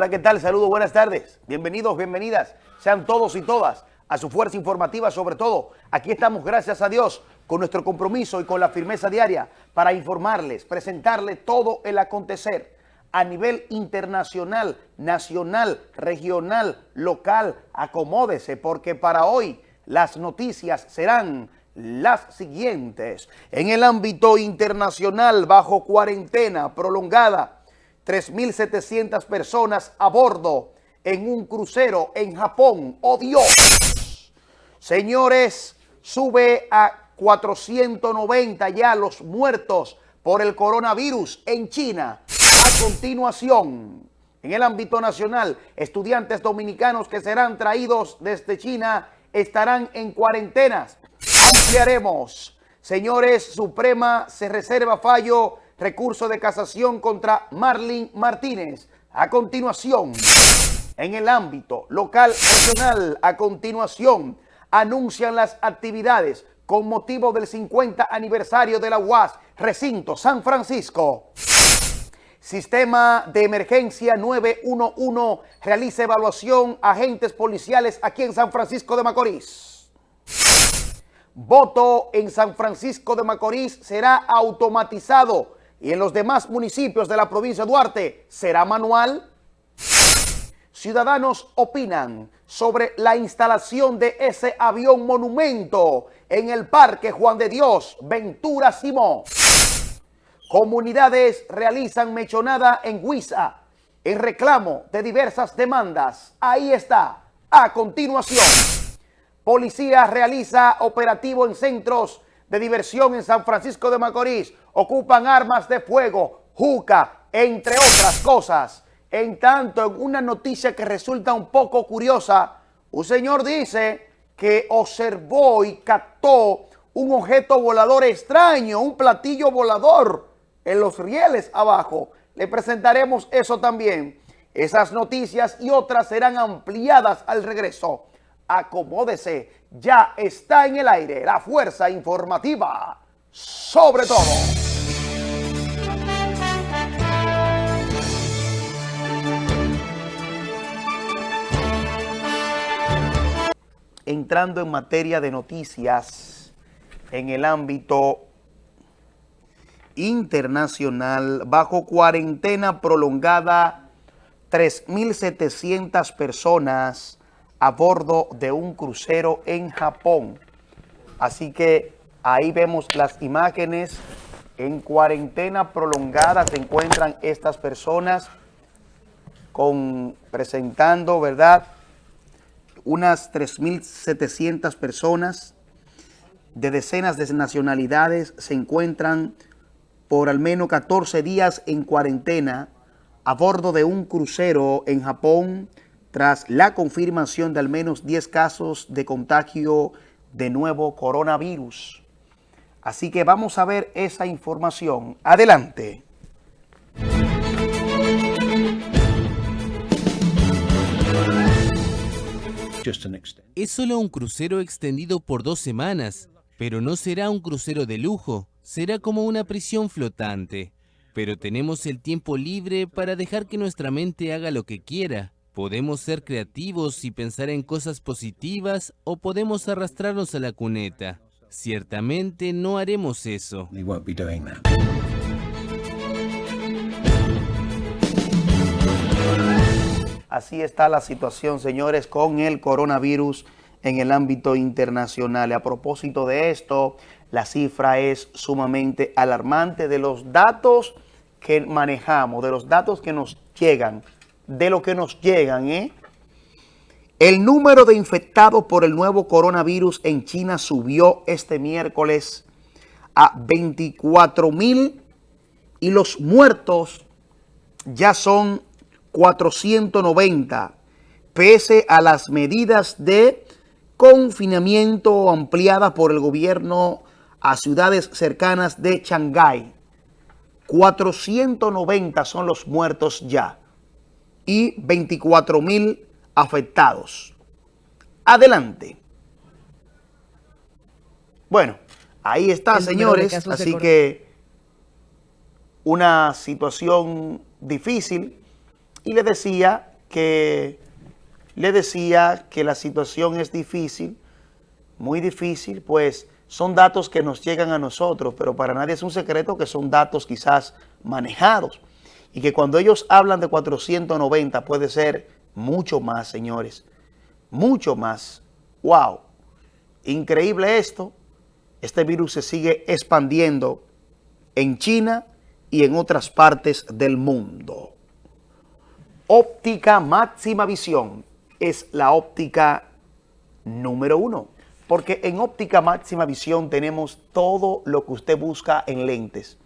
Hola, ¿qué tal? Saludos, buenas tardes. Bienvenidos, bienvenidas. Sean todos y todas a su fuerza informativa, sobre todo. Aquí estamos, gracias a Dios, con nuestro compromiso y con la firmeza diaria para informarles, presentarles todo el acontecer a nivel internacional, nacional, regional, local. Acomódese, porque para hoy las noticias serán las siguientes. En el ámbito internacional, bajo cuarentena prolongada, 3.700 personas a bordo en un crucero en Japón. ¡Oh Dios! Señores, sube a 490 ya los muertos por el coronavirus en China. A continuación, en el ámbito nacional, estudiantes dominicanos que serán traídos desde China estarán en cuarentenas. Ampliaremos. Señores, Suprema se reserva fallo recurso de casación contra Marlin Martínez. A continuación, en el ámbito local regional, a continuación, anuncian las actividades con motivo del 50 aniversario de la UAS, recinto San Francisco. Sistema de emergencia 911 realiza evaluación agentes policiales aquí en San Francisco de Macorís. Voto en San Francisco de Macorís será automatizado y en los demás municipios de la provincia de Duarte será manual. Ciudadanos opinan sobre la instalación de ese avión monumento en el Parque Juan de Dios, Ventura Simón. Comunidades realizan mechonada en Huiza en reclamo de diversas demandas. Ahí está, a continuación. Policía realiza operativo en centros de diversión en San Francisco de Macorís ocupan armas de fuego, juca, entre otras cosas. En tanto, en una noticia que resulta un poco curiosa, un señor dice que observó y captó un objeto volador extraño, un platillo volador en los rieles abajo. Le presentaremos eso también. Esas noticias y otras serán ampliadas al regreso. Acomódese, ya está en el aire la fuerza informativa sobre todo. Entrando en materia de noticias en el ámbito internacional, bajo cuarentena prolongada, 3.700 personas a bordo de un crucero en Japón. Así que Ahí vemos las imágenes. En cuarentena prolongada se encuentran estas personas con, presentando, ¿verdad? Unas 3.700 personas de decenas de nacionalidades se encuentran por al menos 14 días en cuarentena a bordo de un crucero en Japón tras la confirmación de al menos 10 casos de contagio de nuevo coronavirus. Así que vamos a ver esa información. Adelante. Es solo un crucero extendido por dos semanas, pero no será un crucero de lujo, será como una prisión flotante. Pero tenemos el tiempo libre para dejar que nuestra mente haga lo que quiera. Podemos ser creativos y pensar en cosas positivas o podemos arrastrarnos a la cuneta. Ciertamente no haremos eso. Así está la situación, señores, con el coronavirus en el ámbito internacional. Y a propósito de esto, la cifra es sumamente alarmante de los datos que manejamos, de los datos que nos llegan, de lo que nos llegan, ¿eh? El número de infectados por el nuevo coronavirus en China subió este miércoles a 24 mil y los muertos ya son 490, pese a las medidas de confinamiento ampliadas por el gobierno a ciudades cercanas de Shanghái. 490 son los muertos ya y 24 mil afectados. Adelante. Bueno, ahí está, señores. Así que una situación difícil. Y le decía que le decía que la situación es difícil, muy difícil, pues son datos que nos llegan a nosotros, pero para nadie es un secreto que son datos quizás manejados. Y que cuando ellos hablan de 490 puede ser mucho más, señores. Mucho más. ¡Wow! Increíble esto. Este virus se sigue expandiendo en China y en otras partes del mundo. Óptica máxima visión es la óptica número uno. Porque en óptica máxima visión tenemos todo lo que usted busca en lentes.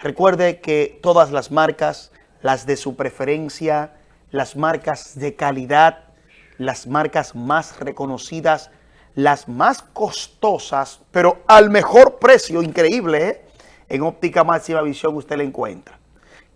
Recuerde que todas las marcas, las de su preferencia, las marcas de calidad, las marcas más reconocidas, las más costosas, pero al mejor precio, increíble, ¿eh? En óptica máxima visión usted la encuentra.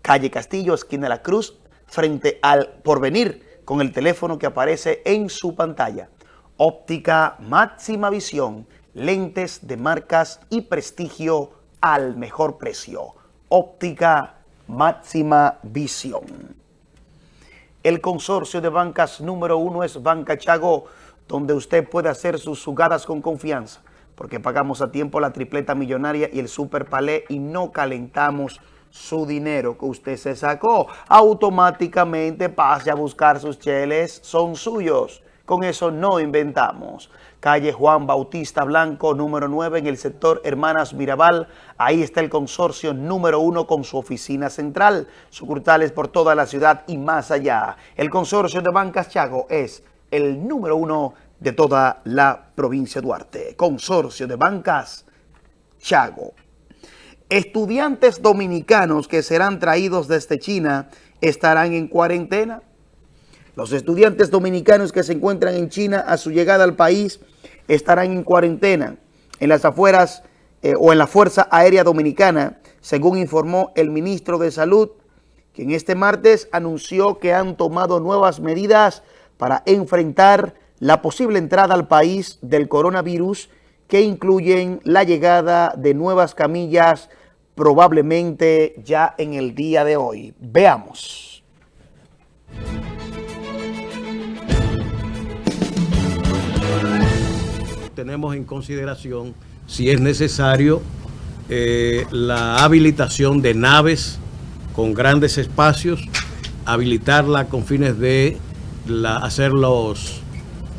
Calle Castillo, esquina de la Cruz, frente al Porvenir, con el teléfono que aparece en su pantalla. Óptica máxima visión, lentes de marcas y prestigio al mejor precio óptica máxima visión. El consorcio de bancas número uno es Banca Chago, donde usted puede hacer sus jugadas con confianza, porque pagamos a tiempo la tripleta millonaria y el super palé y no calentamos su dinero que usted se sacó. Automáticamente pase a buscar sus cheles, son suyos. Con eso no inventamos calle Juan Bautista Blanco, número 9, en el sector Hermanas Mirabal. Ahí está el consorcio número 1 con su oficina central, sucursales por toda la ciudad y más allá. El consorcio de Bancas Chago es el número 1 de toda la provincia de Duarte. Consorcio de Bancas Chago. Estudiantes dominicanos que serán traídos desde China estarán en cuarentena. Los estudiantes dominicanos que se encuentran en China a su llegada al país estarán en cuarentena en las afueras eh, o en la Fuerza Aérea Dominicana, según informó el ministro de Salud, quien este martes anunció que han tomado nuevas medidas para enfrentar la posible entrada al país del coronavirus que incluyen la llegada de nuevas camillas probablemente ya en el día de hoy. Veamos. Tenemos en consideración si es necesario eh, la habilitación de naves con grandes espacios, habilitarla con fines de hacer los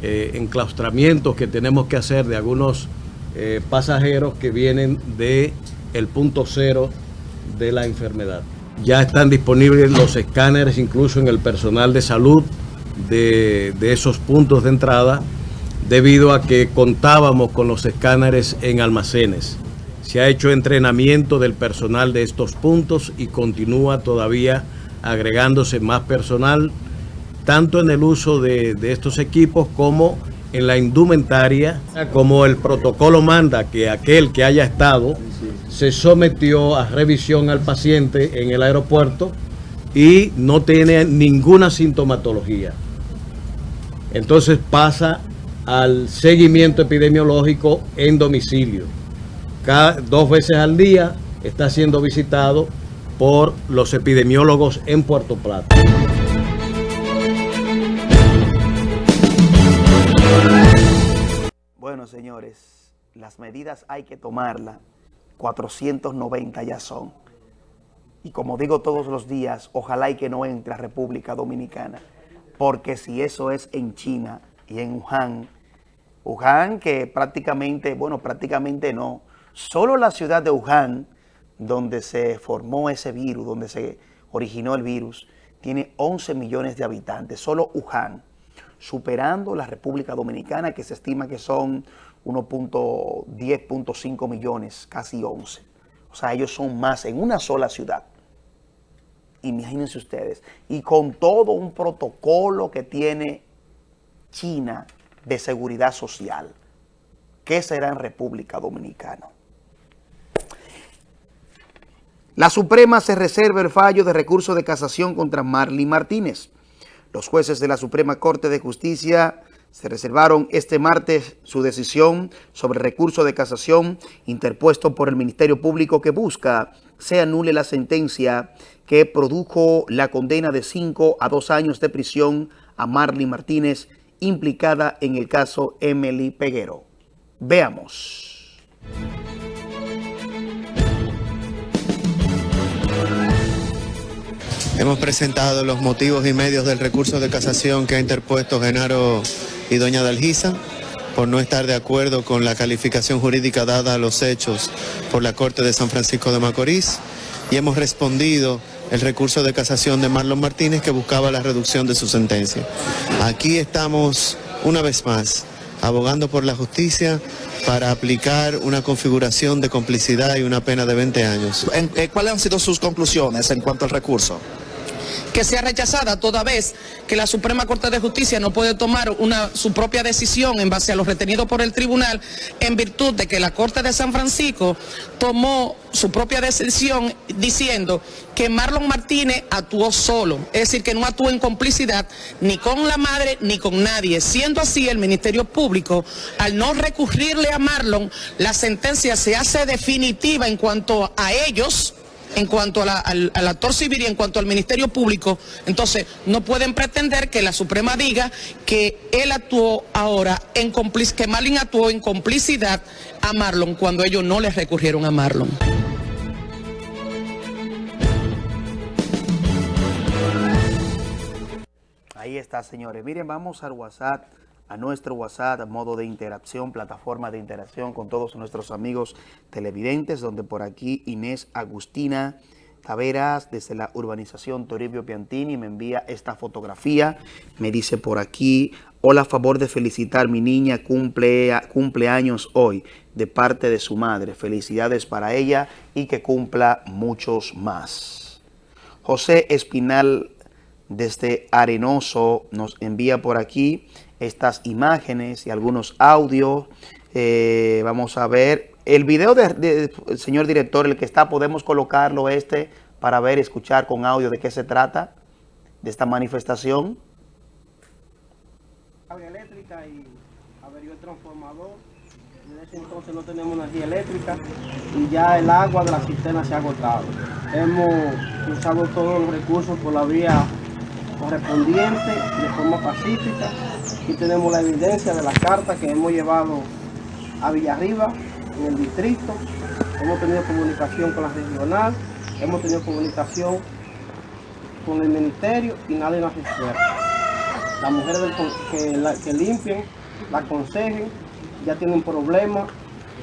eh, enclaustramientos que tenemos que hacer de algunos eh, pasajeros que vienen de el punto cero de la enfermedad. Ya están disponibles los escáneres incluso en el personal de salud de, de esos puntos de entrada debido a que contábamos con los escáneres en almacenes. Se ha hecho entrenamiento del personal de estos puntos y continúa todavía agregándose más personal, tanto en el uso de, estos equipos como en la indumentaria, como el protocolo manda que aquel que haya estado se sometió a revisión al paciente en el aeropuerto y no tiene ninguna sintomatología. Entonces pasa al seguimiento epidemiológico en domicilio. Cada, dos veces al día está siendo visitado por los epidemiólogos en Puerto Plata. Bueno, señores, las medidas hay que tomarlas. 490 ya son. Y como digo todos los días, ojalá y que no entre a República Dominicana. Porque si eso es en China y en Wuhan, Wuhan, que prácticamente, bueno, prácticamente no, solo la ciudad de Wuhan, donde se formó ese virus, donde se originó el virus, tiene 11 millones de habitantes, solo Wuhan, superando la República Dominicana, que se estima que son 1.10.5 millones, casi 11. O sea, ellos son más en una sola ciudad. Imagínense ustedes. Y con todo un protocolo que tiene China de seguridad social. ¿Qué será en República Dominicana? La Suprema se reserva el fallo de recurso de casación contra Marley Martínez. Los jueces de la Suprema Corte de Justicia se reservaron este martes su decisión sobre recurso de casación interpuesto por el Ministerio Público que busca se anule la sentencia que produjo la condena de 5 a 2 años de prisión a Marley Martínez implicada en el caso Emily Peguero. Veamos. Hemos presentado los motivos y medios del recurso de casación que ha interpuesto Genaro y doña Dalgisa por no estar de acuerdo con la calificación jurídica dada a los hechos por la Corte de San Francisco de Macorís y hemos respondido el recurso de casación de Marlon Martínez que buscaba la reducción de su sentencia. Aquí estamos una vez más abogando por la justicia para aplicar una configuración de complicidad y una pena de 20 años. Eh, ¿Cuáles han sido sus conclusiones en cuanto al recurso? Que sea rechazada toda vez que la Suprema Corte de Justicia no puede tomar una, su propia decisión en base a lo retenido por el tribunal en virtud de que la Corte de San Francisco tomó su propia decisión diciendo que Marlon Martínez actuó solo, es decir, que no actuó en complicidad ni con la madre ni con nadie. Siendo así, el Ministerio Público, al no recurrirle a Marlon, la sentencia se hace definitiva en cuanto a ellos, en cuanto al, actor civil y en cuanto al Ministerio Público, entonces no pueden pretender que la Suprema diga que él actuó ahora en complicidad, que Marlon actuó en complicidad a Marlon cuando ellos no les recurrieron a Marlon. Ahí está, señores. Miren, vamos al WhatsApp a nuestro WhatsApp, modo de interacción, plataforma de interacción con todos nuestros amigos televidentes, donde por aquí Inés Agustina Taveras, desde la urbanización Toribio Piantini, me envía esta fotografía, me dice por aquí, hola, favor de felicitar, mi niña cumple, cumpleaños hoy, de parte de su madre, felicidades para ella y que cumpla muchos más. José Espinal, desde Arenoso, nos envía por aquí, estas imágenes y algunos audios. Eh, vamos a ver el video del señor director, el que está, podemos colocarlo este para ver, escuchar con audio de qué se trata de esta manifestación. eléctrica y averió el transformador. Desde ese entonces no tenemos energía eléctrica y ya el agua de la cisterna se ha agotado. Hemos usado todos los recursos por la vía correspondiente de forma pacífica. Aquí tenemos la evidencia de la carta que hemos llevado a Villarriba, en el distrito. Hemos tenido comunicación con la regional, hemos tenido comunicación con el ministerio y nadie nos resuelve. Las mujeres que, la, que limpien, la aconsejen, ya tienen un problema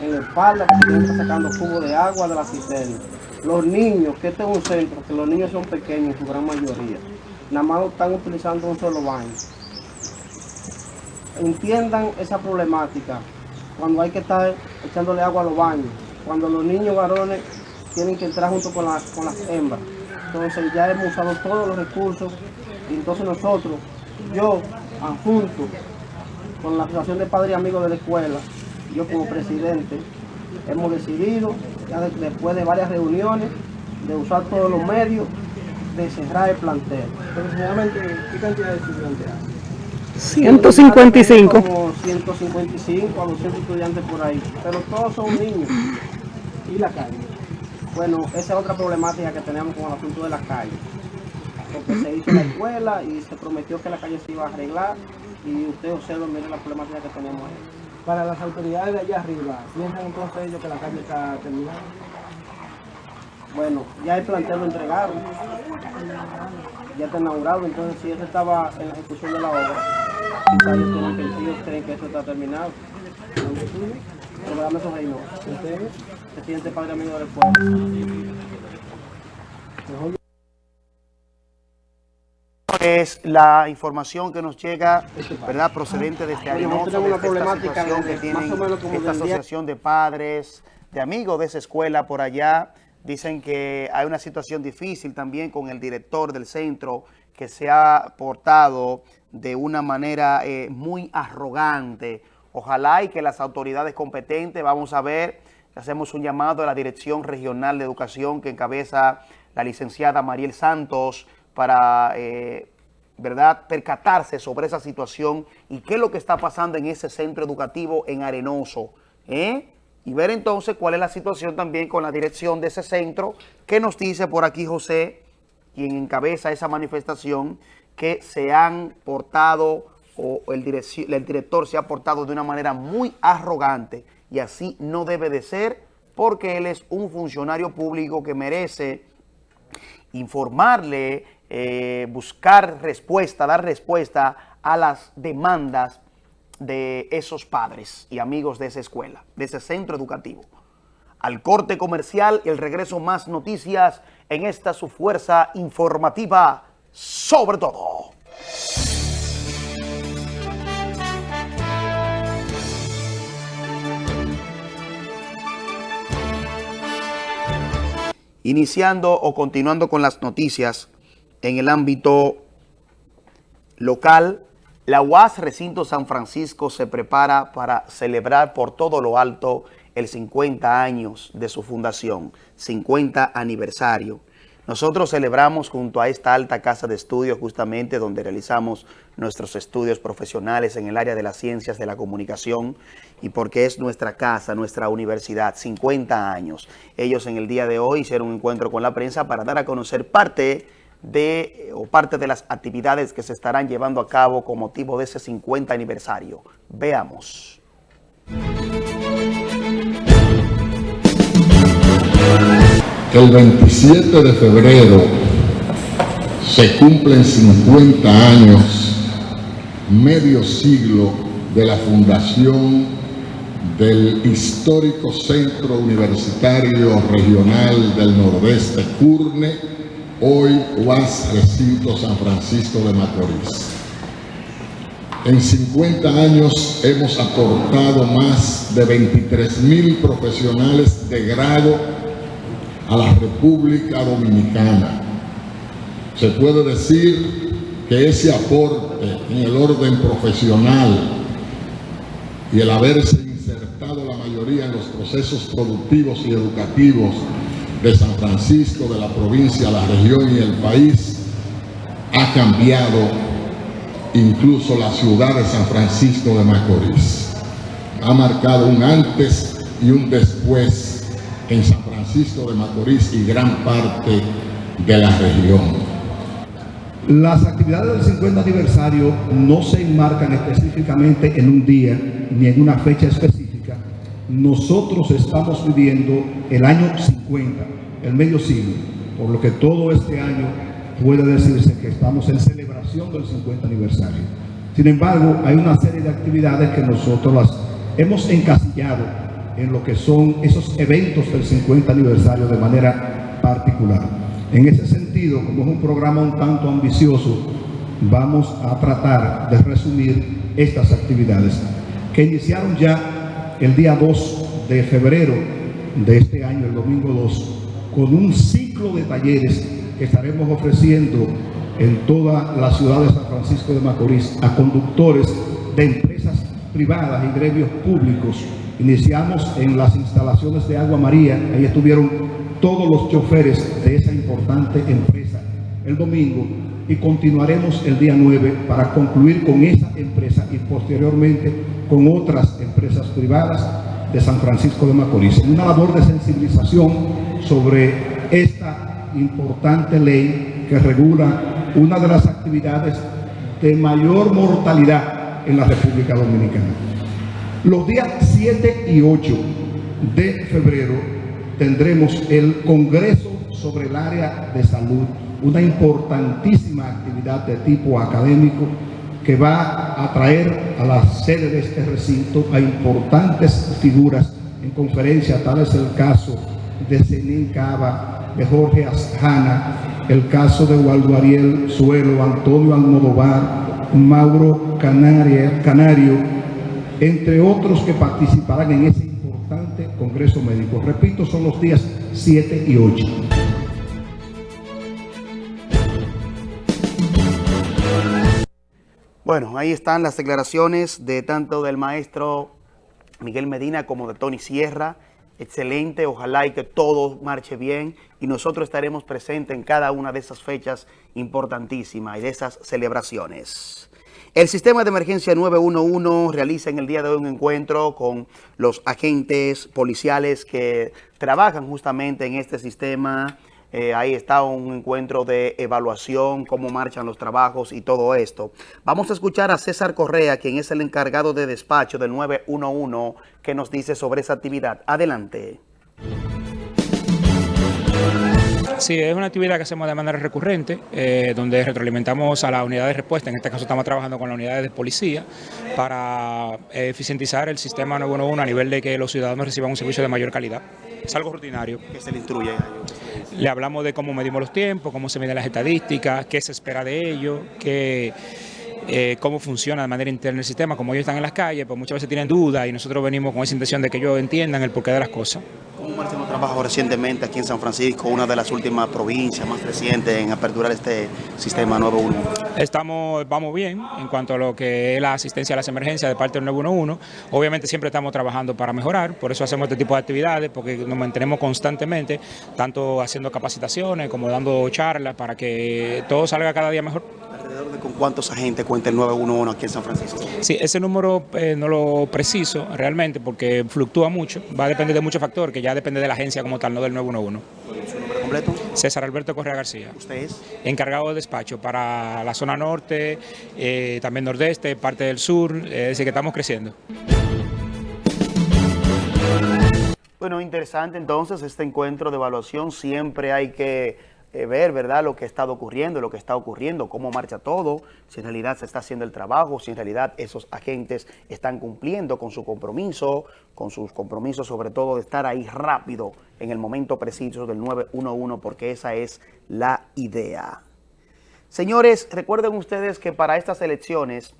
en la espalda están sacando cubo de agua de la cisterna. Los niños, que este es un centro, que los niños son pequeños en su gran mayoría nada más están utilizando un solo baño. Entiendan esa problemática cuando hay que estar echándole agua a los baños, cuando los niños varones tienen que entrar junto con, las, con las hembras. Entonces ya hemos usado todos los recursos y entonces nosotros, yo, junto con la Asociación de Padres y Amigos de la Escuela, yo como presidente, hemos decidido, ya después de varias reuniones, de usar todos los medios de cerrar el plantel. ¿qué cantidad de estudiantes hay? 155. Como 155 a 200 estudiantes por ahí, pero todos son niños. ¿Y la calle? Bueno, esa es otra problemática que tenemos con el asunto de la calle. Porque se hizo la escuela y se prometió que la calle se iba a arreglar y usted observa, mire la problemática que tenemos ahí. Para las autoridades de allá arriba, ¿piensan entonces ellos que la calle está terminada? Bueno, ya el plantel lo entregaron, ya está inaugurado, entonces si eso estaba en la ejecución de la obra, que, creen que eso está terminado. Programa esos reinos. Presidente Padre Amigo del Pueblo. es la información que nos llega, ¿verdad?, procedente de este año, de esta situación que tienen esta asociación de padres, de amigos de esa escuela por allá, Dicen que hay una situación difícil también con el director del centro que se ha portado de una manera eh, muy arrogante. Ojalá y que las autoridades competentes, vamos a ver, hacemos un llamado a la Dirección Regional de Educación que encabeza la licenciada Mariel Santos para eh, ¿verdad?, percatarse sobre esa situación y qué es lo que está pasando en ese centro educativo en Arenoso, ¿eh? Y ver entonces cuál es la situación también con la dirección de ese centro, que nos dice por aquí José, quien encabeza esa manifestación, que se han portado o el, director se ha portado de una manera muy arrogante y así no debe de ser porque él es un funcionario público que merece informarle, eh, buscar respuesta, dar respuesta a las demandas de esos padres y amigos de esa escuela, de ese centro educativo. Al corte comercial el regreso más noticias en esta su fuerza informativa sobre todo. Iniciando o continuando con las noticias en el ámbito local, la UAS Recinto San Francisco se prepara para celebrar por todo lo alto el 50 años de su fundación, 50 aniversario. Nosotros celebramos junto a esta alta casa de estudios justamente donde realizamos nuestros estudios profesionales en el área de las ciencias de la comunicación y porque es nuestra casa, nuestra universidad, 50 años. Ellos en el día de hoy hicieron un encuentro con la prensa para dar a conocer parte de o parte de las actividades que se estarán llevando a cabo con motivo de ese 50 aniversario. Veamos. El 27 de febrero se cumplen 50 años, medio siglo de la fundación del histórico Centro Universitario Regional del Nordeste, CURNE, hoy UAS Recinto San Francisco de Macorís. En 50 años hemos aportado más de 23 mil profesionales de grado a la República Dominicana. Se puede decir que ese aporte en el orden profesional y el haberse insertado la mayoría en los procesos productivos y educativos de San Francisco, de la provincia, la región y el país, ha cambiado incluso la ciudad de San Francisco de Macorís. Ha marcado un antes y un después en San Francisco de Macorís y gran parte de la región. Las actividades del 50 aniversario no se enmarcan específicamente en un día ni en una fecha específica. Nosotros estamos viviendo el año 50, el medio siglo, por lo que todo este año puede decirse que estamos en celebración del 50 aniversario. Sin embargo, hay una serie de actividades que nosotros las hemos encasillado en lo que son esos eventos del 50 aniversario de manera particular. En ese sentido, como es un programa un tanto ambicioso, vamos a tratar de resumir estas actividades que iniciaron ya el día 2 de febrero de este año, el domingo 2, con un ciclo de talleres que estaremos ofreciendo en toda la ciudad de San Francisco de Macorís a conductores de empresas privadas y gremios públicos Iniciamos en las instalaciones de Agua María, ahí estuvieron todos los choferes de esa importante empresa el domingo y continuaremos el día 9 para concluir con esa empresa y posteriormente con otras empresas privadas de San Francisco de Macorís. Una labor de sensibilización sobre esta importante ley que regula una de las actividades de mayor mortalidad en la República Dominicana. Los días 7 y 8 de febrero tendremos el Congreso sobre el área de salud, una importantísima actividad de tipo académico que va a traer a la sede de este recinto a importantes figuras. En conferencia, tal es el caso de Zenin Cava, de Jorge Asjana, el caso de Waldo Ariel Suelo, Antonio Almodovar, Mauro Canario, entre otros que participarán en ese importante Congreso Médico. Repito, son los días 7 y 8. Bueno, ahí están las declaraciones de tanto del maestro Miguel Medina como de Tony Sierra, excelente, ojalá y que todo marche bien y nosotros estaremos presentes en cada una de esas fechas importantísimas y de esas celebraciones. El sistema de emergencia 911 realiza en el día de hoy un encuentro con los agentes policiales que trabajan justamente en este sistema. Eh, ahí está un encuentro de evaluación, cómo marchan los trabajos y todo esto. Vamos a escuchar a César Correa, quien es el encargado de despacho del 911, que nos dice sobre esa actividad. Adelante. Sí, es una actividad que hacemos de manera recurrente, eh, donde retroalimentamos a la unidad de respuesta, en este caso estamos trabajando con la unidad de policía, para eficientizar el sistema 911 a nivel de que los ciudadanos reciban un servicio de mayor calidad. Es algo rutinario. ¿Qué se le instruye Le hablamos de cómo medimos los tiempos, cómo se miden las estadísticas, qué se espera de ellos, qué... Eh, cómo funciona de manera interna el sistema, como ellos están en las calles, pues muchas veces tienen dudas y nosotros venimos con esa intención de que ellos entiendan el porqué de las cosas. ¿Cómo marchan los trabajos recientemente aquí en San Francisco, una de las últimas provincias más recientes en aperturar este sistema 911? Estamos, vamos bien en cuanto a lo que es la asistencia a las emergencias de parte del 911. Obviamente siempre estamos trabajando para mejorar, por eso hacemos este tipo de actividades, porque nos mantenemos constantemente, tanto haciendo capacitaciones como dando charlas para que todo salga cada día mejor. ¿Alrededor de con cuántos agentes cuenta el 911 aquí en San Francisco? Sí, ese número eh, no lo preciso realmente porque fluctúa mucho, va a depender de muchos factores, que ya depende de la agencia como tal, no del 911. ¿Su nombre completo? César Alberto Correa García. ¿Usted es? Encargado de despacho para la zona norte, eh, también nordeste, parte del sur, es decir, que estamos creciendo. Bueno, interesante entonces este encuentro de evaluación, siempre hay que eh, ver, ¿verdad?, lo que ha estado ocurriendo, lo que está ocurriendo, cómo marcha todo, si en realidad se está haciendo el trabajo, si en realidad esos agentes están cumpliendo con su compromiso, con sus compromisos sobre todo de estar ahí rápido en el momento preciso del 911, porque esa es la idea. Señores, recuerden ustedes que para estas elecciones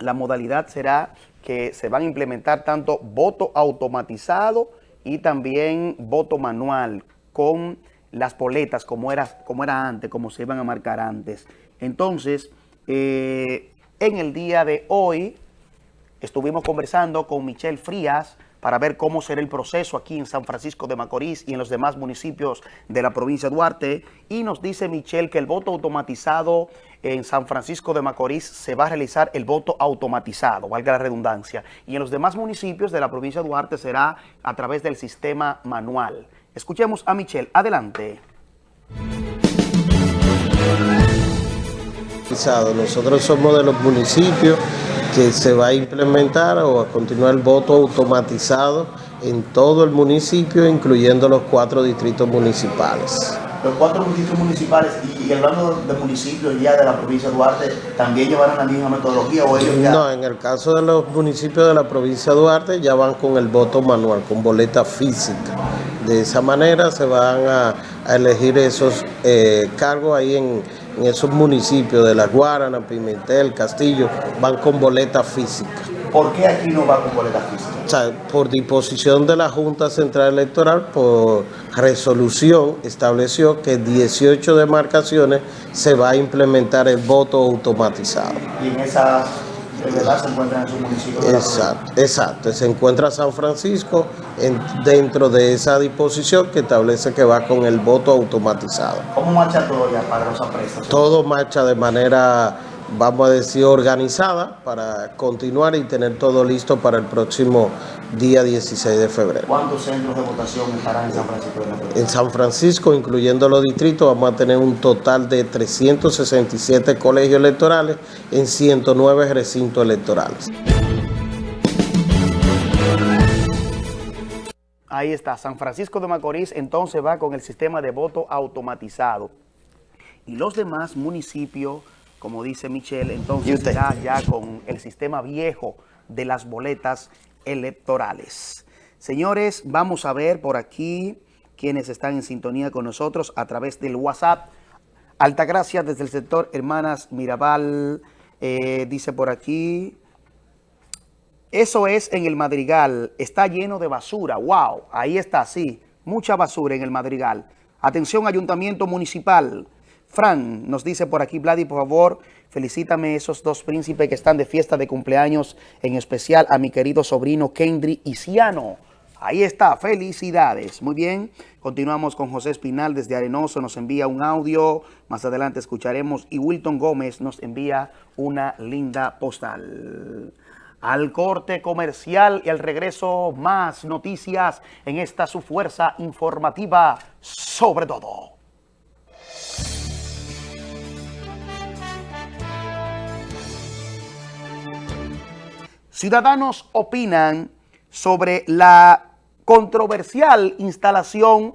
la modalidad será que se van a implementar tanto voto automatizado y también voto manual con las boletas como era, como era antes, como se iban a marcar antes. Entonces, eh, en el día de hoy estuvimos conversando con Michelle Frías para ver cómo será el proceso aquí en San Francisco de Macorís y en los demás municipios de la provincia de Duarte. Y nos dice Michelle que el voto automatizado en San Francisco de Macorís se va a realizar el voto automatizado, valga la redundancia. Y en los demás municipios de la provincia de Duarte será a través del sistema manual. Escuchemos a Michelle. Adelante. Nosotros somos de los municipios que se va a implementar o a continuar el voto automatizado en todo el municipio, incluyendo los cuatro distritos municipales. Los cuatro distritos municipales y, hablando de municipios ya de la provincia de Duarte, ¿también llevarán la misma metodología o ellos ya...? No, en el caso de los municipios de la provincia de Duarte ya van con el voto manual, con boleta física. De esa manera se van a, elegir esos eh, cargos ahí en, en esos municipios de La Guarana, Pimentel, Castillo, van con boleta física. ¿Por qué aquí no va con boleta física? O sea, por disposición de la Junta Central Electoral, por resolución, estableció que 18 demarcaciones se va a implementar el voto automatizado. Y en esas de verdad se encuentran en su municipio. exacto, exacto, se encuentra San Francisco en, dentro de esa disposición que establece que va con el voto automatizado. ¿Cómo marcha todo ya para los aprestos? Todo marcha de manera, vamos a decir, organizada para continuar y tener todo listo para el próximo día 16 de febrero. ¿Cuántos centros de votación estarán en San Francisco de Macorís? En San Francisco, incluyendo los distritos, vamos a tener un total de 367 colegios electorales en 109 recintos electorales. Ahí está, San Francisco de Macorís entonces va con el sistema de voto automatizado. Y los demás municipios, como dice Michelle, entonces ya, ya con el sistema viejo de las boletas electorales. Señores, vamos a ver por aquí quienes están en sintonía con nosotros a través del WhatsApp. Altagracia desde el sector Hermanas Mirabal, eh, dice por aquí, eso es en el Madrigal, está lleno de basura, wow, ahí está, sí, mucha basura en el Madrigal. Atención Ayuntamiento Municipal, Fran nos dice por aquí, Vladi, por favor, felicítame esos dos príncipes que están de fiesta de cumpleaños, en especial a mi querido sobrino Kendry Isiano. Ahí está, felicidades. Muy bien, continuamos con José Espinal desde Arenoso, nos envía un audio, más adelante escucharemos, y Wilton Gómez nos envía una linda postal. Al corte comercial y al regreso, más noticias en esta su fuerza informativa, sobre todo. Ciudadanos opinan sobre la controversial instalación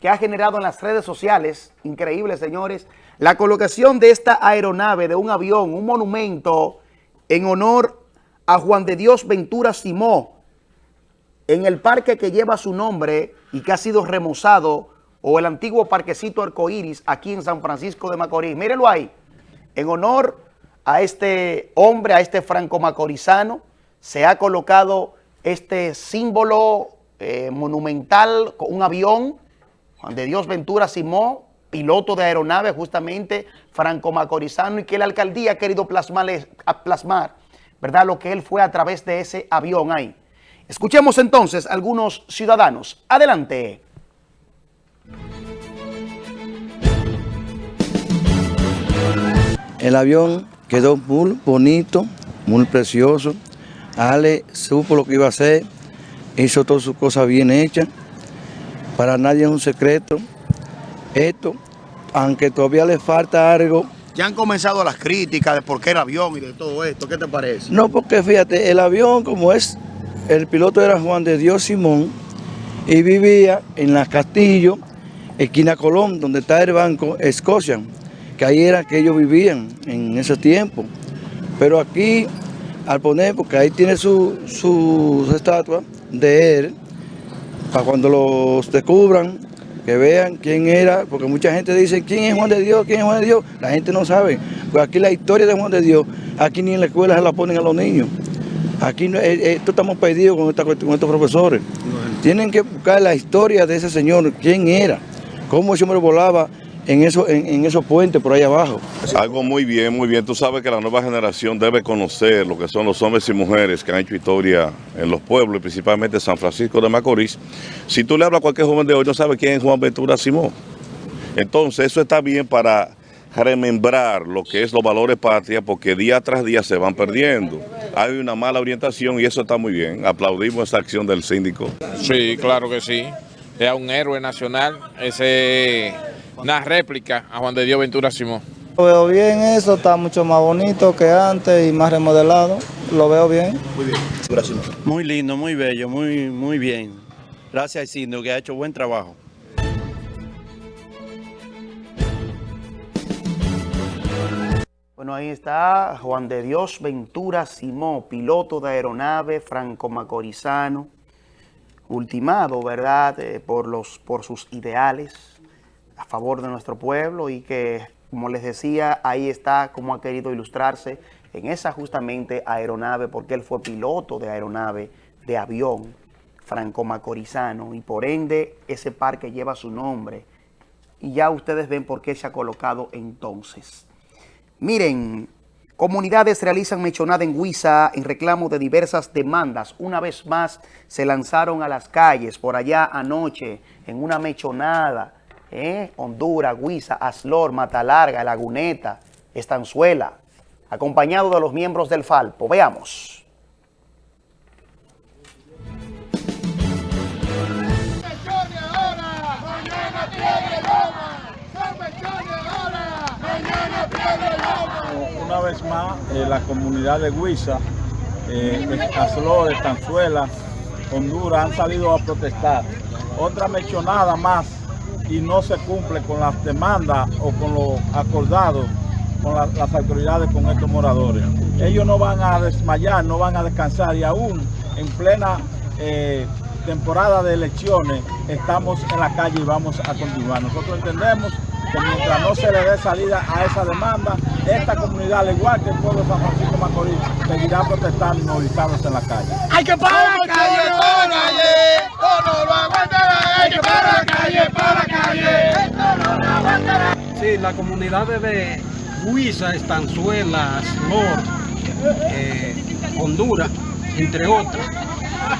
que ha generado en las redes sociales, increíble señores, la colocación de esta aeronave, de un avión, un monumento en honor a Juan de Dios Ventura Simó, en el parque que lleva su nombre y que ha sido remozado, o el antiguo parquecito arcoíris aquí en San Francisco de Macorís. Mírenlo ahí, en honor a este hombre, a este franco macorizano, se ha colocado este símbolo eh, monumental con un avión, de Dios Ventura Simón, piloto de aeronave justamente, franco macorizano, y que la alcaldía ha querido plasmar, plasmar, ¿verdad? Lo que él fue a través de ese avión ahí. Escuchemos entonces a algunos ciudadanos. Adelante. El avión quedó muy bonito, muy precioso. Ale supo lo que iba a hacer, hizo todas sus cosas bien hechas. Para nadie es un secreto. Esto, aunque todavía le falta algo. Ya han comenzado las críticas de por qué el avión y de todo esto. ¿Qué te parece? No, porque fíjate, el avión como es, el piloto era Juan de Dios Simón y vivía en la Castillo, esquina Colón, donde está el banco Escocia, que ahí era que ellos vivían en ese tiempo. Pero aquí al poner, porque ahí tiene sus su estatuas de él, para cuando los descubran, que vean quién era, porque mucha gente dice, ¿quién es Juan de Dios? ¿quién es Juan de Dios? La gente no sabe, pues aquí la historia de Juan de Dios, aquí ni en la escuela se la ponen a los niños. Aquí eh, eh, esto estamos perdidos con, esta, con estos profesores. Tienen que buscar la historia de ese señor, quién era, cómo ese hombre volaba en, eso, en, esos puentes por ahí abajo. Algo muy bien, muy bien. Tú sabes que la nueva generación debe conocer lo que son los hombres y mujeres que han hecho historia en los pueblos, principalmente San Francisco de Macorís. Si tú le hablas a cualquier joven de hoy, no sabe quién es Juan Ventura Simón. Entonces, eso está bien para remembrar lo que es los valores patria, porque día tras día se van perdiendo. Hay una mala orientación y eso está muy bien. Aplaudimos esa acción del síndico. Sí, claro que sí. Es un héroe nacional. Ese una réplica a Juan de Dios Ventura Simón. Lo veo bien eso, está mucho más bonito que antes y más remodelado. Lo veo bien. Muy bien. Muy lindo, muy bello, muy, muy bien. Gracias al síndico que ha hecho buen trabajo. Bueno, ahí está Juan de Dios Ventura Simón, piloto de aeronave franco-macorizano, ultimado, ¿verdad?, eh, por, los, por sus ideales, a favor de nuestro pueblo y que, como les decía, ahí está como ha querido ilustrarse en esa justamente aeronave, porque él fue piloto de aeronave, de avión, franco-macorizano, y por ende ese parque lleva su nombre. Y ya ustedes ven por qué se ha colocado entonces. Miren, comunidades realizan mechonada en Huiza en reclamo de diversas demandas. Una vez más se lanzaron a las calles por allá anoche en una mechonada ¿eh? Honduras, Guisa, Aslor, Matalarga, Laguneta, Estanzuela, acompañado de los miembros del Falpo. Veamos. Una vez más, eh, la comunidad de Huiza, eh, Aslor, Estanzuela, Honduras han salido a protestar. Otra mechonada más y no se cumple con las demandas o con lo acordado con las autoridades con estos moradores. Ellos no van a desmayar, no van a descansar y aún en plena eh, temporada de elecciones estamos en la calle y vamos a continuar. Nosotros entendemos que mientras no se le dé salida a esa demanda, esta comunidad, al igual que el pueblo de San Francisco de Macorís, seguirá protestando y movilizándose en la calle. ¡Hay que parar la calle! ¡Para la calle! ¡No lo aguantará! ¡Hay que parar la. Sí, la comunidad de Huiza, Estanzuela, Slor, eh, Honduras, entre otras,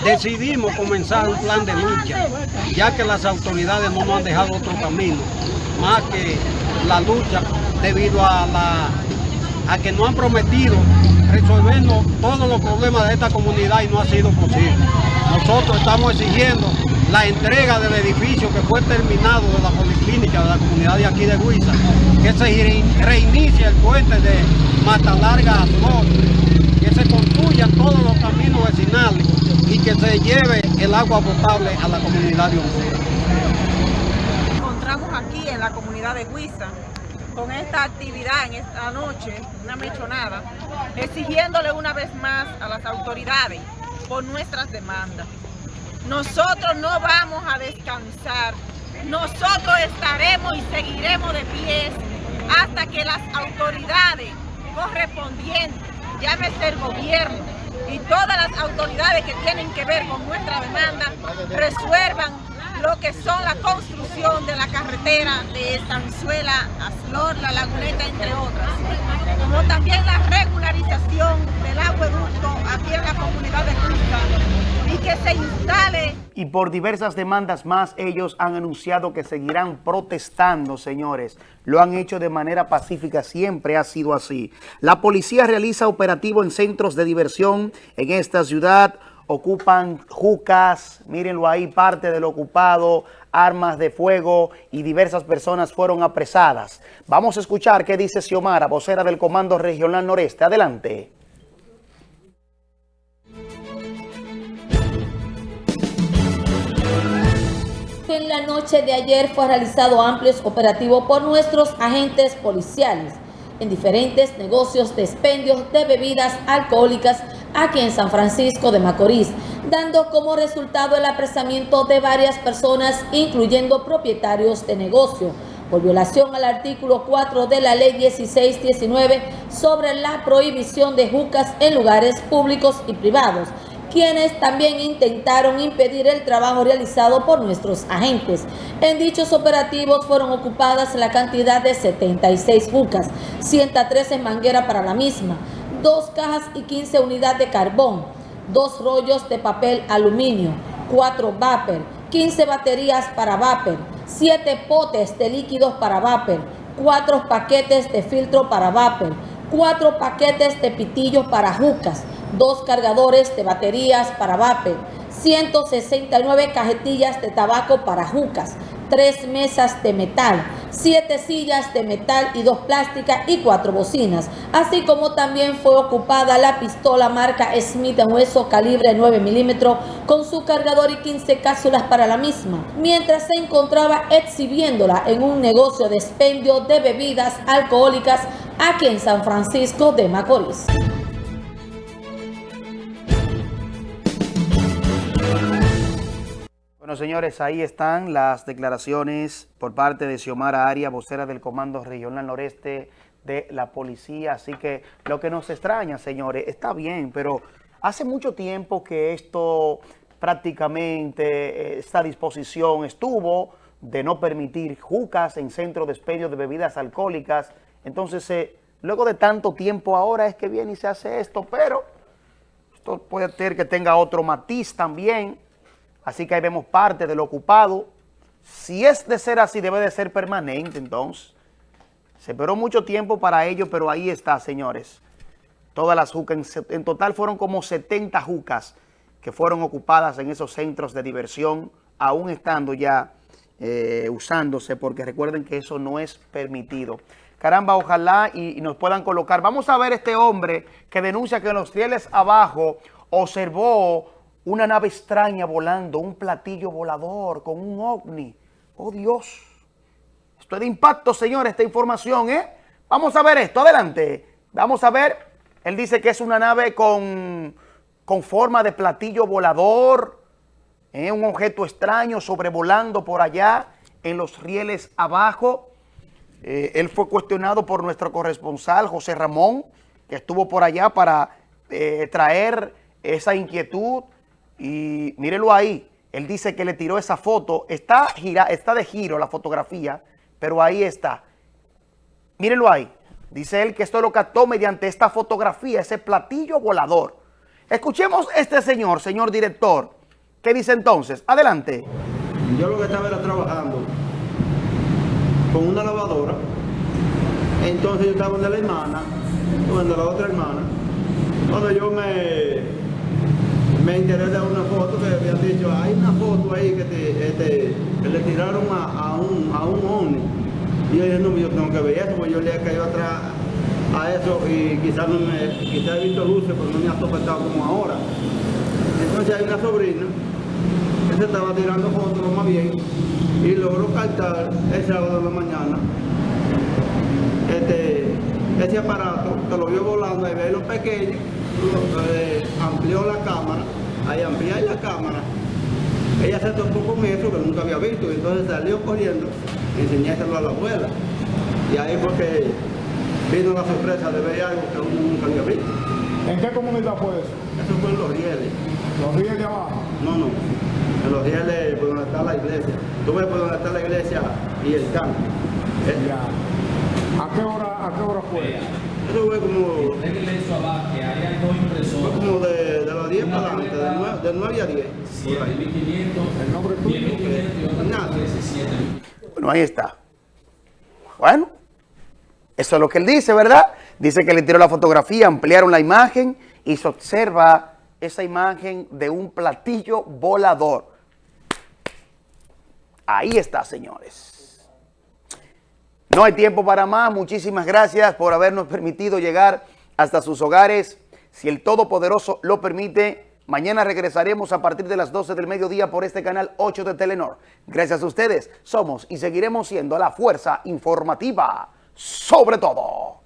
decidimos comenzar un plan de lucha, ya que las autoridades no nos han dejado otro camino, más que la lucha debido a, la, a que no han prometido resolvernos todos los problemas de esta comunidad y no ha sido posible. Nosotros estamos exigiendo la entrega del edificio que fue terminado de la policlínica de la comunidad de aquí de Huiza, que se reinicie el puente de Mata Larga a que se construyan todos los caminos vecinales y que se lleve el agua potable a la comunidad de Huiza. Encontramos aquí en la comunidad de Huiza con esta actividad en esta noche, una mechonada, exigiéndole una vez más a las autoridades por nuestras demandas. Nosotros no vamos a descansar. Nosotros estaremos y seguiremos de pie hasta que las autoridades correspondientes, llámese el gobierno y todas las autoridades que tienen que ver con nuestra demanda, resuelvan lo que son la construcción de la carretera de Estanzuela a La Laguneta, entre otras, como también la regularización del acueducto aquí en la comunidad de Cruz y que se instale. Y por diversas demandas más, ellos han anunciado que seguirán protestando, señores. Lo han hecho de manera pacífica, siempre ha sido así. La policía realiza operativo en centros de diversión en esta ciudad, ocupan jucas, mírenlo ahí, parte del ocupado, armas de fuego y diversas personas fueron apresadas. Vamos a escuchar qué dice Xiomara, vocera del Comando Regional Noreste. Adelante. En la noche de ayer fue realizado amplios operativos por nuestros agentes policiales en diferentes negocios de expendios de bebidas alcohólicas aquí en San Francisco de Macorís, dando como resultado el apresamiento de varias personas, incluyendo propietarios de negocio, por violación al artículo 4 de la ley 1619 sobre la prohibición de jucas en lugares públicos y privados, quienes también intentaron impedir el trabajo realizado por nuestros agentes. En dichos operativos fueron ocupadas la cantidad de 76 jucas, 113 manguera para la misma, dos cajas y 15 unidades de carbón, dos rollos de papel aluminio, cuatro vapor, 15 baterías para vapor, siete potes de líquidos para vapor, cuatro paquetes de filtro para vapor, cuatro paquetes de pitillos para jucas, dos cargadores de baterías para vapor, 169 cajetillas de tabaco para jucas, tres mesas de metal, siete sillas de metal y dos plásticas y cuatro bocinas, así como también fue ocupada la pistola marca Smith Hueso calibre 9 milímetros con su cargador y 15 cápsulas para la misma, mientras se encontraba exhibiéndola en un negocio de expendio de bebidas alcohólicas aquí en San Francisco de Macorís. Bueno, señores, ahí están las declaraciones por parte de Xiomara Aria, vocera del Comando Regional Noreste de la Policía. Así que lo que nos extraña, señores, está bien, pero hace mucho tiempo que esto prácticamente, eh, esta disposición estuvo de no permitir jucas en centros de expendio de bebidas alcohólicas. Entonces, eh, luego de tanto tiempo ahora es que viene y se hace esto, pero esto puede ser que tenga otro matiz también Así que ahí vemos parte del ocupado. Si es de ser así, debe de ser permanente entonces. Se esperó mucho tiempo para ello, pero ahí está, señores. Todas las jucas, en, total fueron como 70 jucas que fueron ocupadas en esos centros de diversión, aún estando ya eh, usándose, porque recuerden que eso no es permitido. Caramba, ojalá y, y, nos puedan colocar. Vamos a ver este hombre que denuncia que en los rieles abajo observó una nave extraña volando, un platillo volador con un ovni. ¡Oh, Dios! Esto es de impacto, señor, esta información, ¿eh? Vamos a ver esto, adelante. Vamos a ver, él dice que es una nave con, con forma de platillo volador, ¿eh? un objeto extraño sobrevolando por allá en los rieles abajo. Eh, él fue cuestionado por nuestro corresponsal, José Ramón, que estuvo por allá para eh, traer esa inquietud y mírelo ahí, él dice que le tiró esa foto, está, gira, está de giro la fotografía, pero ahí está. Mírelo ahí, dice él que esto lo captó mediante esta fotografía, ese platillo volador. Escuchemos este señor, señor director. ¿Qué dice entonces? Adelante. Yo lo que estaba era trabajando con una lavadora. Entonces yo estaba donde la hermana, donde la otra hermana. Cuando yo me, me enteré de una foto que habían dicho, hay una foto ahí que, te, que le tiraron a, a un, a un. Y yo dije, no, yo tengo que ver eso, porque yo le he caído atrás a eso y quizás no me, quizás he visto luces, pero no me ha topetado como ahora. Entonces hay una sobrina que se estaba tirando fotos más bien y logró captar el sábado de la mañana este, ese aparato que lo vio volando, ahí ve los pequeños, lo- eh, amplió la cámara, ahí ampliar la cámara, ella se topó con eso que nunca había visto, y entonces salió corriendo enseñárselo a la abuela. Y ahí fue que vino la sorpresa de ver algo que uno nunca había visto. ¿En qué comunidad fue eso? Eso fue en los rieles. ¿Los ríos de abajo? No, no. En los rieles por donde está la iglesia. Tú ves por donde está la iglesia y el campo. Ya. ¿A qué hora, a qué hora fue? Eso fue como. Fue como de, de las 10 para adelante, de 9, de 9 a 10. por ahí. ¿El nombre tuyo? Bueno, ahí está. Bueno, eso es lo que él dice, ¿verdad? Dice que le tiró la fotografía, ampliaron la imagen y se observa esa imagen de un platillo volador. Ahí está, señores. No hay tiempo para más. Muchísimas gracias por habernos permitido llegar hasta sus hogares. Si el Todopoderoso lo permite, mañana regresaremos a partir de las 12 del mediodía por este canal 8 de Telenor. Gracias a ustedes, somos y seguiremos siendo la fuerza informativa sobre todo.